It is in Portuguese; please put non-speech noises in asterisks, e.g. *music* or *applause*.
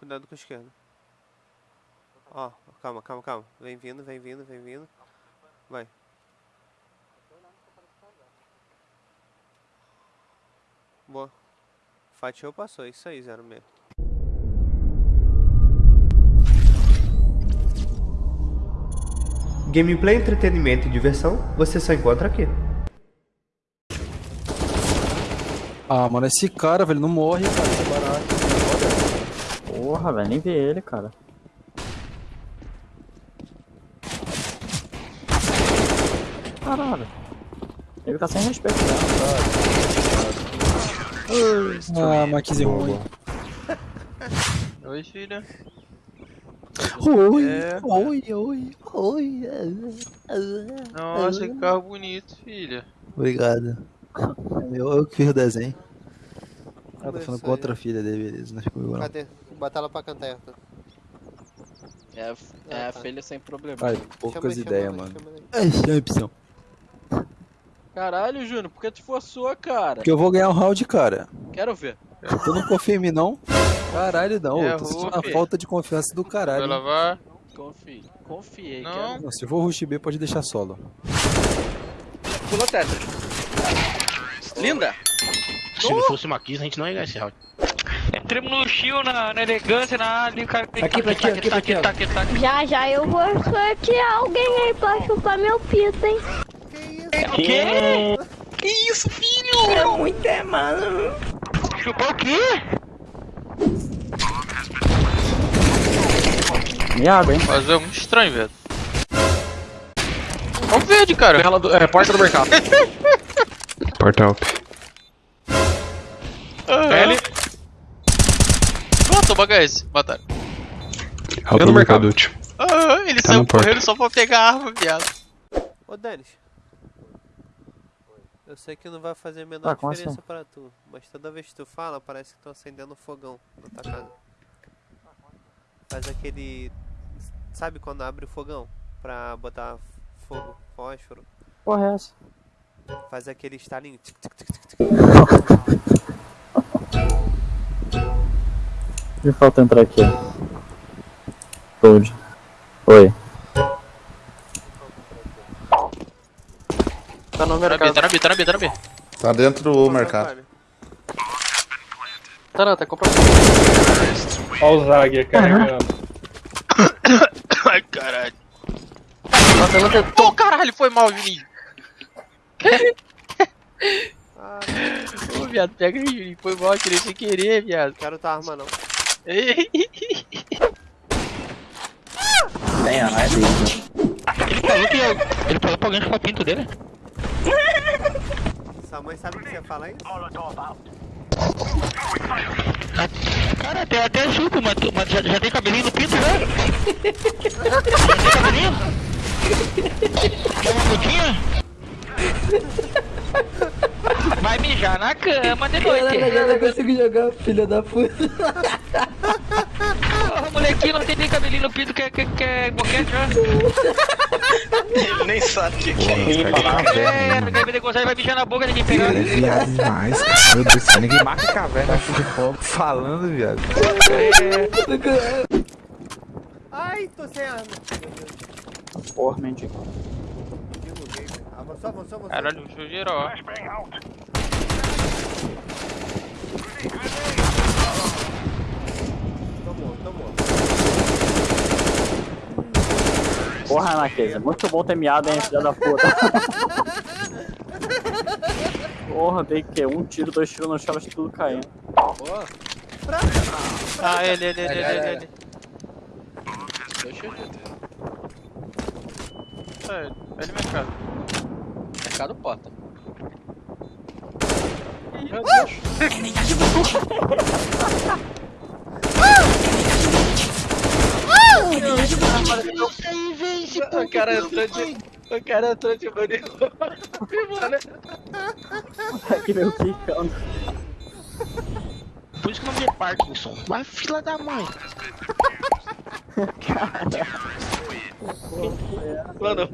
Cuidado com a esquerda. Ó, calma, calma, calma. Vem vindo, vem vindo, vem vindo. Vai. Boa. Fatiou, passou. Isso aí, zero mesmo. Gameplay, entretenimento e diversão, você só encontra aqui. Ah, mano, esse cara, velho, não morre, cara, é barato. Porra, velho, nem vi ele, cara. Caralho. Ele tá sem respeito mesmo, Ah, Maquise ruim. Oi, filha. Oi, É. oi, oi, oi. Nossa, que carro bonito, filha. Obrigado. Eu, eu que fiz o desenho. Ah, tô Começou falando com outra filha dele, beleza, não ficou igual. não. Cadê? Bota ela pra cantar, Arthur. É, a- é Ah, a tá. filha sem problema. Ai, poucas ideias, mano. chama ela aí. Ai, chama a opção. Caralho, Júnior, por que tu forçou, cara? Porque eu vou ganhar um round, cara. Quero ver. Tu não confia em mim, não? Caralho, não. É eu tô sentindo uma falta de confiança do Vai caralho. lavar? Confie. Confiei, Não. quero Não, se eu for rush B, pode deixar solo. Pula teto. Linda! Se não fosse uma Kiss, a gente não ia ganhar esse round. Entramos no chill, na, na elegância, na ali, o cara. Aqui pra ti, aqui pra ti. Já já eu vou sortear alguém aí pra chupar meu pito, hein? O quê? Que isso, filho? É muito é, mano. Chupar o quê? Miado, hein? Mas é muito estranho, velho. Olha o verde, cara. é, porta do mercado. *laughs* Porta up. L. Ah, toma HS. Mataram. Alto no mercado. útil. Ah, ele Tá saiu correndo só pra pegar a arma, viado. Ô, Denis. Eu sei que não vai fazer a menor como diferença assim? pra tu, mas toda vez que tu fala, parece que estão acendendo um fogão na tua casa. Faz aquele. Sabe quando abre o fogão? Pra botar fogo, fósforo? Porra, é essa? Faz aquele estalinho. *laughs* De falta entrar aqui. Toad. Oi. Tá no Tá na B, tá na B, tá na B, tá na B. Tá dentro do mercado. Tá não, tá comprando. Olha o Zag carregando. *coughs* Ai, caralho. Ô, caralho, foi mal, Juninho. *laughs* Ah, Ô, viado, pega aí, Juninho. Foi mal, tirei sem querer, viado. quero tua arma não. Ei, Tem, ah, é dele. Ele falou que ele falou pra alguém chupar o pinto dele. Sua mãe sabe que você ia falar isso? Cara, até, até chupo, mas, mas já, já tem cabelinho no pinto, né? Já tem cabelinho? Quer uma putinha? Vai mijar na cama de noite. Eu não consigo jogar, filha da puta. *laughs* Porra, molequinho não tem nem cabelinho no pinto, quer, quer, quer boquete, já? *laughs* Nem sabe o que caras de caverna, É, ninguém vai negociar, vai mijar na boca, ninguém pegar. É viado demais, cara. Meu Deus do céu, ninguém marca caverna aqui de fogo falando, viado. Ai, tô sem arma. Porra, mendigo. Avançou, avançou, avançou. Caralho, show geral. Tomou, Porra, Anaqueza. Muito bom ter miado, hein, filha da puta. *laughs* Porra, dei que um tiro, dois tiros no chão, tudo caindo. Ah, ele, ele, ele, ele, ele. Deixa eu ver. É, é de mercado. Mercado porta. Meu Deus. *laughs* *laughs* O cara entrou de. O cara entrou de maneiro. Que veio quicando. Por isso que o nome é Parkinson. Vai, fila da mãe. Mano,